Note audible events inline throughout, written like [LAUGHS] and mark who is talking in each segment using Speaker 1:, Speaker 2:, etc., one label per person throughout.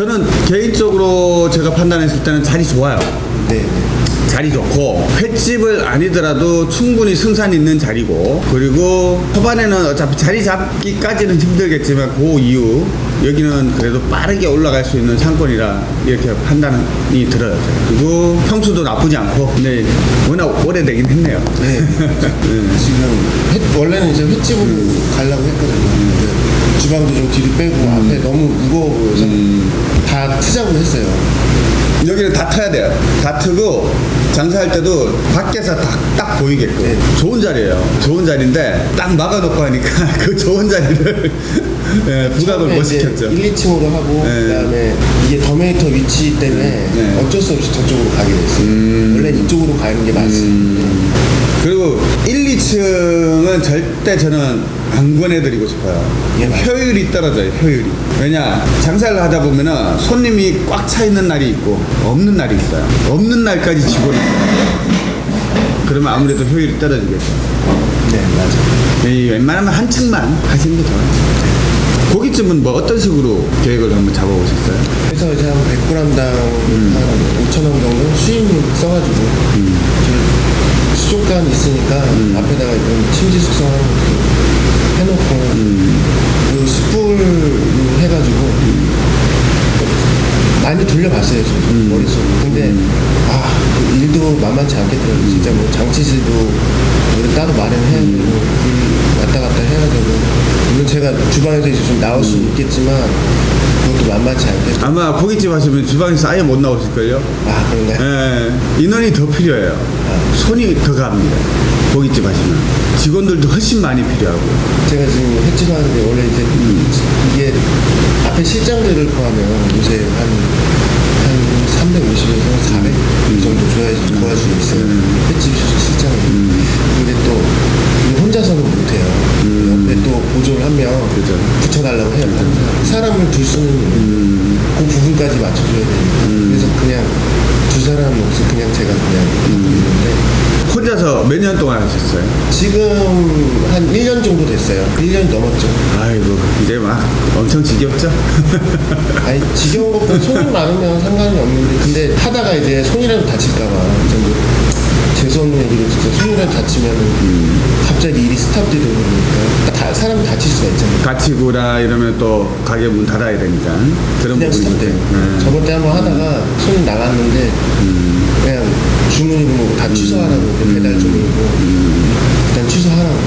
Speaker 1: 저는 개인적으로 제가 판단했을 때는 자리 좋아요.
Speaker 2: 네.
Speaker 1: 자리 좋고 횟집을 아니더라도 충분히 승산 있는 자리고 그리고 초반에는 어차피 자리 잡기까지는 힘들겠지만 그 이후 여기는 그래도 빠르게 올라갈 수 있는 상권이라 이렇게 판단이 들어요. 그리고 평수도 나쁘지 않고 근데 워낙 오래되긴 했네요. [LAUGHS]
Speaker 2: 네. 지금 횟- 원래는 이제 횟집으로 가려고 했거든요. 근데 주방도 좀 뒤로 빼고 앞에 너무 무거워 보여서 다 트자고 했어요.
Speaker 1: 여기는 다 터야 돼요. 다 트고 장사할 때도 밖에서 딱, 딱 보이게끔
Speaker 2: 네.
Speaker 1: 좋은 자리예요. 좋은 자리인데 딱 막아놓고 하니까 [LAUGHS] 그 좋은 자리를 예, 부각을 못 시켰죠.
Speaker 2: 1, 2층으로 하고
Speaker 1: 네.
Speaker 2: 그다음에 이게 더메이터 위치 때문에
Speaker 1: 네.
Speaker 2: 어쩔 수 없이 저쪽으로 가게 됐어요. 원래 이쪽으로 가는 게 맞습니다.
Speaker 1: 그리고 1, 2층은 절대 저는 안 권해드리고 싶어요.
Speaker 2: 예.
Speaker 1: 효율이 떨어져요, 효율이. 왜냐, 장사를 하다 보면은 손님이 꽉 차 있는 날이 있고, 없는 날이 있어요. 없는 날까지 있어요. 그러면 아무래도 효율이 떨어지겠죠.
Speaker 2: 네, 맞아요.
Speaker 1: 이 웬만하면 한 층만 하시는 게 좋아요. 고깃집은 뭐 어떤 식으로 계획을 한번 잡아보셨어요?
Speaker 2: 그래서 이제 한 100g당 한 5천 원 정도 수입 써가지고 저 수족관 있으니까 앞에다가 이런 침지 숙성하는 것도 해놓고 그리고 숯불 해가지고 많이 돌려봤어요 지금 머릿속으로. 근데 아, 그 일도 만만치 않겠더라고요. 진짜 뭐 장치실도 우리 따로 마련해야 되고 물 왔다 갔다 해야 되고 제가 주방에서 이제 좀 나올 수는 있겠지만 그것도 만만치 않겠더라고요
Speaker 1: 아마 고깃집 하시면 주방에서 아예 못 나오실걸요?
Speaker 2: 아 그런가요?
Speaker 1: 예, 인원이 더 필요해요. 손이 더 갑니다. 고깃집 하시면. 직원들도 훨씬 많이 필요하고.
Speaker 2: 제가 지금 횟집 하는데 원래 이제 이게 앞에 실장들을 포함하면 요새 한, 한 350에서 400이 정도 줘야지 도와줄 수 있어요. 횟집 실장이. 근데 또 혼자서는 못해요. 또 보조를 한명
Speaker 1: 그죠.
Speaker 2: 붙여달라고 해요. 항상. 사람을 둘 수는 그 부분까지 맞춰줘야 되니까. 그래서 그냥 두 사람 없이 그냥 제가 그냥 하고 있는데
Speaker 1: 혼자서 몇 년 동안 하셨어요?
Speaker 2: 지금 한 1년 정도 됐어요. 1년 넘었죠.
Speaker 1: 아이고, 이제 막 엄청 지겹죠?
Speaker 2: 아니, 지겨운 것보다 손이 많으면 상관이 없는데, 근데 하다가 이제 손이라도 다칠까봐. 진짜 손이라도 다치면은 갑자기 일이 스탑되는 거니까. 다, 사람 다칠 수가 있잖아요.
Speaker 1: 갇히고라 이러면 또 가게 문 닫아야 되니까. 그런
Speaker 2: 스탑돼요.
Speaker 1: 네.
Speaker 2: 저번 때 한번 하다가 손이 나갔는데, 그냥 주문이고 다 취소하라고, 그 배달 주문이고, 일단 취소하라고.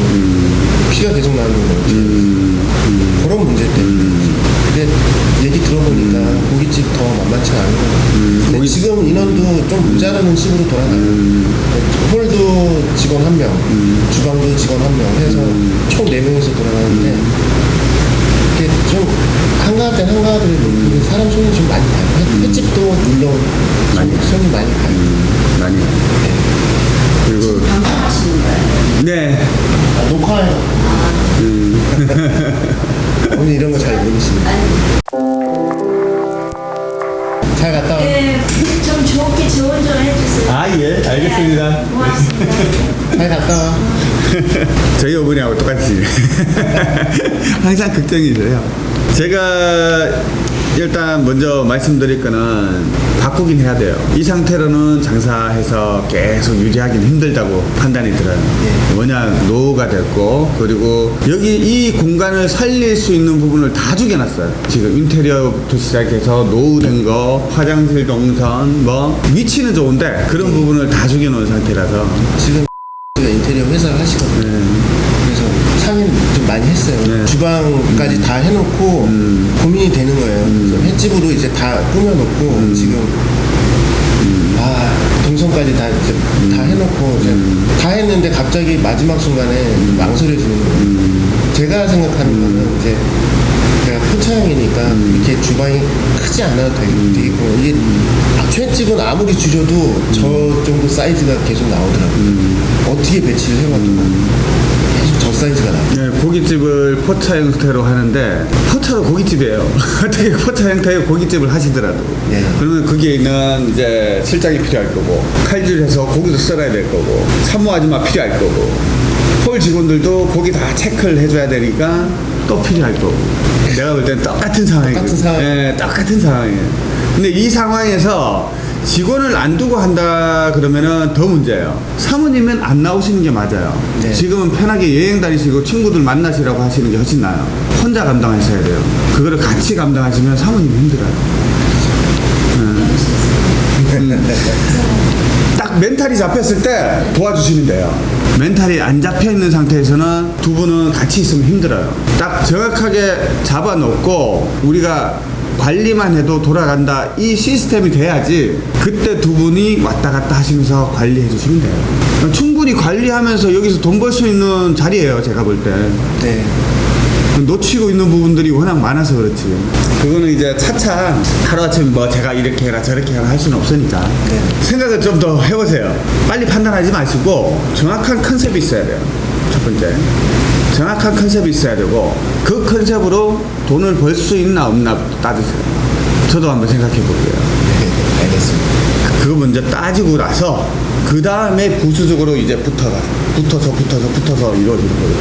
Speaker 2: 피가 계속 나는 거예요. 그런 문제 때문에. 근데 얘기 들어보니까 고깃집 더 만만치 않은
Speaker 1: 고깃-
Speaker 2: 지금 인원도 좀 모자라는 식으로 돌아가요. 홀도 직원 한 명, 주방도 직원 한 명 해서 총 4명이서 돌아가는데 이게 좀 한가할 땐 한가하더라도 그 사람 손이 좀 많이 가요. 횟- 횟집도 물론
Speaker 1: 많이
Speaker 2: 손이, 손이 많이 가요.
Speaker 1: 많이. 그리고,
Speaker 3: 방송하시는 거예요?
Speaker 1: 네.
Speaker 2: 아, 녹화해요. [LAUGHS] 오늘 이런 거 잘 모르시네. 잘 갔다 와.
Speaker 3: 네, 좀 좋게 좋은 좀 해주세요.
Speaker 1: 아, 예, 알겠습니다.
Speaker 3: 네, 고맙습니다.
Speaker 2: 잘 갔다 와. [LAUGHS]
Speaker 1: 저희 어머니하고 똑같이 [LAUGHS] 항상 걱정이세요. 제가 일단 먼저 말씀드릴 거는 바꾸긴 해야 돼요. 이 상태로는 장사해서 계속 유지하기는 힘들다고 판단이 들어요. 워낙 노후가 됐고 그리고 여기 이 공간을 살릴 수 있는 부분을 다 죽여놨어요. 지금 인테리어부터 시작해서 노후된 거, 화장실 동선, 뭐 위치는 좋은데 그런 부분을 다 죽여놓은 상태라서
Speaker 2: 지금 가 [LAUGHS] 인테리어 회사를 하시거든요. 그래서 상의를 좀 많이 했어요.
Speaker 1: 네.
Speaker 2: 주방까지 다 해놓고 고민이 되는 거예요. 그래서 횟집으로 이제 다 꾸며놓고 지금 아 동선까지 다 이제 다 해놓고 이제 다 했는데 갑자기 마지막 순간에 망설여지는 거예요. 제가 생각하는 거는 이제 제가 포차형이니까 이렇게 주방이 크지 않아도 되겠- 되겠고 이게 횟집은 아무리 줄여도 저 정도 사이즈가 계속 나오더라고요. 어떻게 배치를 계 속저 사이즈가 나와요.
Speaker 1: 네, 고깃집을 포차 형태로 하는데 포차도 고깃집이에요. [LAUGHS] 어떻게 포차 형태의 고깃집을 하시더라도
Speaker 2: 네.
Speaker 1: 그러면 거기에 있는 이제 실장이 필요할 거고 칼질해서 고기도 썰어야 될 거고 산모 아줌마 필요할 거고 홀 직원들도 고기 다 체크를 해줘야 되니까 또 필요할 거고. 내가 볼 때는 똑같은 상황이에요.
Speaker 2: 똑같은 상황.
Speaker 1: 예, 똑같은 상황이에요. 근데 이 상황에서 직원을 안 두고 한다 그러면은 더 문제예요. 사모님은 안 나오시는 게 맞아요.
Speaker 2: 네.
Speaker 1: 지금은 편하게 여행 다니시고 친구들 만나시라고 하시는 게 훨씬 나아요. 혼자 감당하셔야 돼요. 그거를 같이 감당하시면 사모님 힘들어요. 딱 멘탈이 잡혔을 때 도와주시면 돼요. 멘탈이 안 잡혀 있는 상태에서는 두 분은 같이 있으면 힘들어요. 딱 정확하게 잡아놓고 우리가 관리만 해도 돌아간다 이 시스템이 돼야지 그때 두 분이 왔다 갔다 하시면서 관리해 주시면 돼요. 충분히 관리하면서 여기서 돈 벌 수 있는 자리예요. 제가 볼 때.
Speaker 2: 네.
Speaker 1: 놓치고 있는 부분들이 워낙 많아서 그렇지. 그거는 이제 차차 하루아침에 뭐 제가 이렇게 해라 저렇게 해라 할 수는 없으니까.
Speaker 2: 네.
Speaker 1: 생각을 좀 더 해보세요. 빨리 판단하지 마시고 정확한 컨셉이 있어야 돼요. 첫 번째. 정확한 컨셉이 있어야 되고 그 컨셉으로 돈을 벌 수 있나 없나 따지세요. 저도 한번 생각해 볼게요.
Speaker 2: 네. 알겠습니다.
Speaker 1: 그거 먼저 따지고 나서 그 다음에 부수적으로 이제 붙어가 붙어서 붙어서 붙어서 이루어지는 거예요.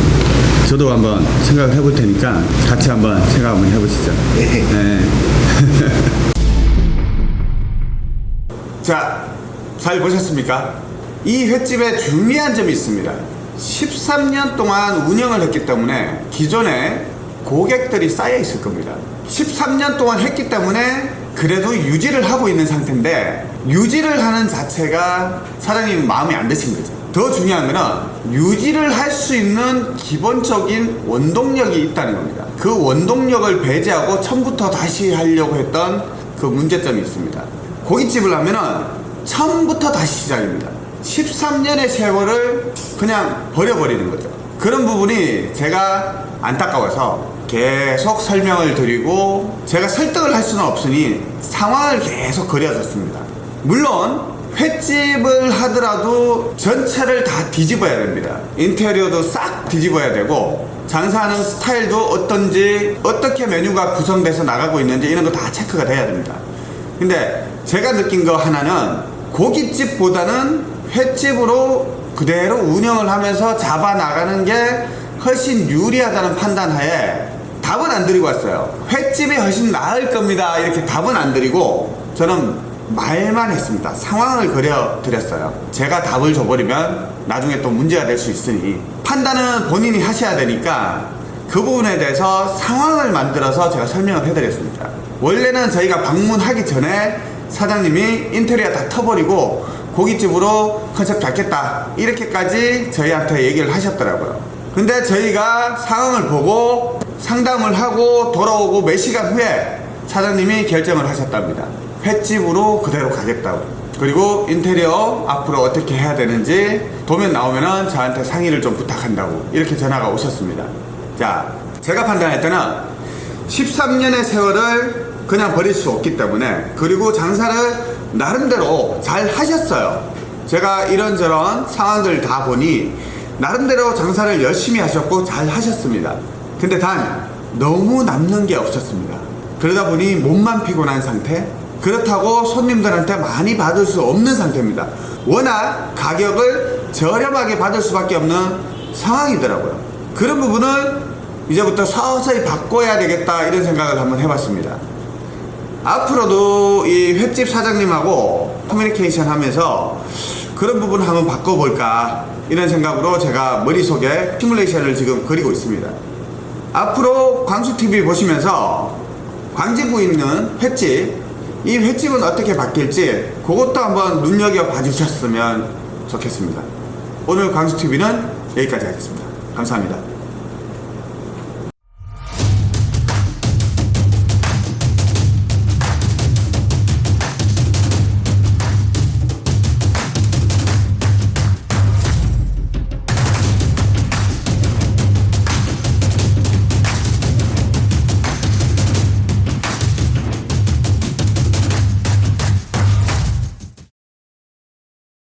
Speaker 1: 저도 한번 생각을 해볼 테니까 같이 한번 생각 한번 해보시죠.
Speaker 2: 네.
Speaker 1: 네. [LAUGHS] 자, 잘 보셨습니까? 이 횟집에 중요한 점이 있습니다. 13년 동안 운영을 했기 때문에 기존에 고객들이 쌓여 있을 겁니다. 13년 동안 했기 때문에 그래도 유지를 하고 있는 상태인데 유지를 하는 자체가 사장님 마음에 안 드신 거죠. 더 중요한 거는 유지를 할 수 있는 기본적인 원동력이 있다는 겁니다. 그 원동력을 배제하고 처음부터 다시 하려고 했던 그 문제점이 있습니다. 고깃집을 하면은 처음부터 다시 시작입니다. 13년의 세월을 그냥 버려버리는 거죠. 그런 부분이 제가 안타까워서 계속 설명을 드리고 제가 설득을 할 수는 없으니 상황을 계속 그려줬습니다. 물론 횟집을 하더라도 전체를 다 뒤집어야 됩니다. 인테리어도 싹 뒤집어야 되고 장사하는 스타일도 어떤지 어떻게 메뉴가 구성돼서 나가고 있는지 이런 거 다 체크가 돼야 됩니다. 근데 제가 느낀 거 하나는 고깃집보다는 횟집으로 그대로 운영을 하면서 잡아 나가는 게 훨씬 유리하다는 판단하에 답은 안 드리고 왔어요. 횟집이 훨씬 나을 겁니다. 이렇게 답은 안 드리고 저는 말만 했습니다. 상황을 그려 드렸어요. 제가 답을 줘버리면 나중에 또 문제가 될 수 있으니 판단은 본인이 하셔야 되니까 그 부분에 대해서 상황을 만들어서 제가 설명을 해드렸습니다. 원래는 저희가 방문하기 전에 사장님이 인테리어 다 터버리고 고깃집으로 컨셉 잡겠다 이렇게까지 저희한테 얘기를 하셨더라고요. 근데 저희가 상황을 보고 상담을 하고 돌아오고 몇 시간 후에 사장님이 결정을 하셨답니다. 횟집으로 그대로 가겠다고. 그리고 인테리어 앞으로 어떻게 해야 되는지 도면 나오면은 저한테 상의를 좀 부탁한다고 이렇게 전화가 오셨습니다. 자, 제가 판단할 때는 13년의 세월을 그냥 버릴 수 없기 때문에 그리고 장사를 나름대로 잘 하셨어요. 제가 이런저런 상황들 다 보니 나름대로 장사를 열심히 하셨고 잘 하셨습니다. 근데 단 너무 남는 게 없었습니다. 그러다 보니 몸만 피곤한 상태 그렇다고 손님들한테 많이 받을 수 없는 상태입니다. 워낙 가격을 저렴하게 받을 수밖에 없는 상황이더라고요. 그런 부분을 이제부터 서서히 바꿔야 되겠다 이런 생각을 한번 해봤습니다. 앞으로도 이 횟집 사장님하고 커뮤니케이션 하면서 그런 부분을 한번 바꿔볼까 이런 생각으로 제가 머릿속에 시뮬레이션을 지금 그리고 있습니다. 앞으로 광수TV 보시면서 광진구에 있는 횟집 이 횟집은 어떻게 바뀔지 그것도 한번 눈여겨봐 주셨으면 좋겠습니다. 오늘 광수TV는 여기까지 하겠습니다. 감사합니다.